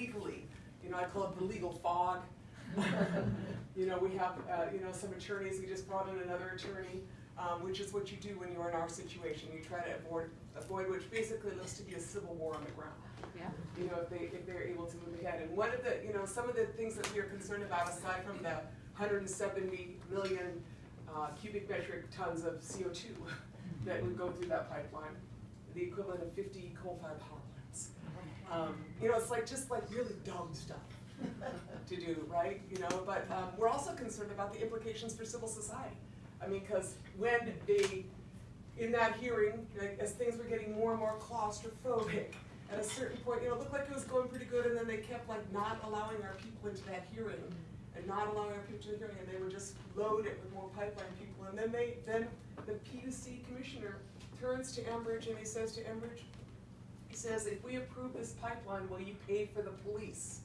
legally, you know, I call it the legal fog. You know, we have, uh, you know, some attorneys, we just brought in another attorney, um, which is what you do when you're in our situation. You try to avoid, avoid, which basically looks to be a civil war on the ground Yeah. you know, if they, if they're able to move ahead. And one of the, you know, some of the things that we are concerned about, aside from the hundred and seventy million uh, cubic metric tons of CO two that would go through that pipeline, the equivalent of fifty coal-fired power plants. Um, you know, it's like, just like really dumb stuff to do, right? You know, but, um, we're also concerned about the implications for civil society. I mean, cause when they, in that hearing, like, as things were getting more and more claustrophobic, at a certain point, you know, it looked like it was going pretty good, and then they kept like not allowing our people into that hearing, and not allowing our people to the hearing, and they would just load it with more pipeline people, and then they, then the PUC commissioner turns to Enbridge and he says to Enbridge, he says, if we approve this pipeline, will you pay for the police?